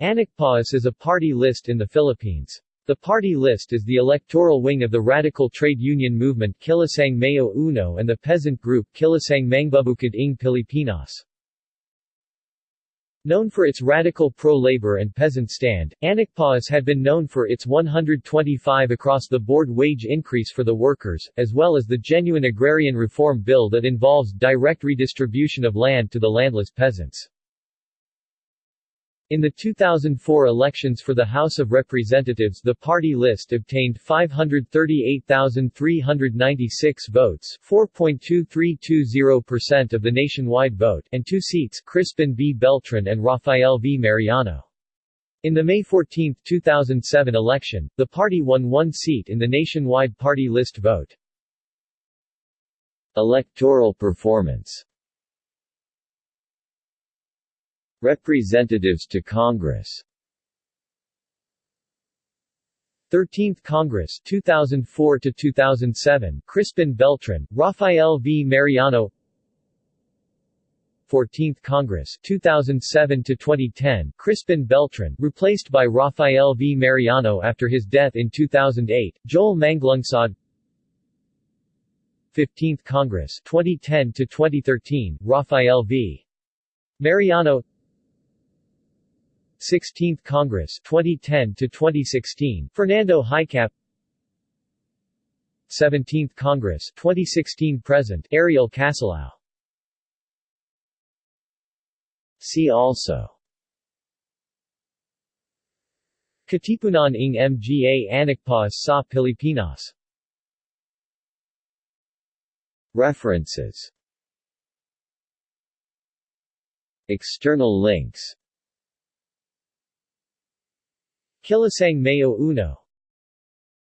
Anakpawis is a party list in the Philippines. The party list is the electoral wing of the radical trade union movement Kilusang Mayo Uno and the peasant group Kilusang Magbubukid ng Pilipinas. Known for its radical pro-labor and peasant stand, Anakpawis had been known for its 125 across-the-board wage increase for the workers, as well as the genuine agrarian reform bill that involves direct redistribution of land to the landless peasants. In the 2004 elections for the House of Representatives the party list obtained 538,396 votes 4.2320% of the nationwide vote and two seats Crispin B. Beltran and Rafael V. Mariano. In the May 14, 2007 election, the party won one seat in the nationwide party list vote. Electoral performance Representatives to Congress. 13th Congress 2004 to 2007 Crispin Beltran Rafael V. Mariano. 14th Congress 2007 to 2010 Crispin Beltran replaced by Rafael V. Mariano after his death in 2008 Joel Maglunsod 15th Congress 2010 to 2013 Rafael V. Mariano 16th Congress 2010 to 2016 Fernando Hicap 17th Congress 2016 present Ariel Casilao See also. Katipunan ng Mga Anakpawis sa Pilipinas. References. External links Kilusang Mayo Uno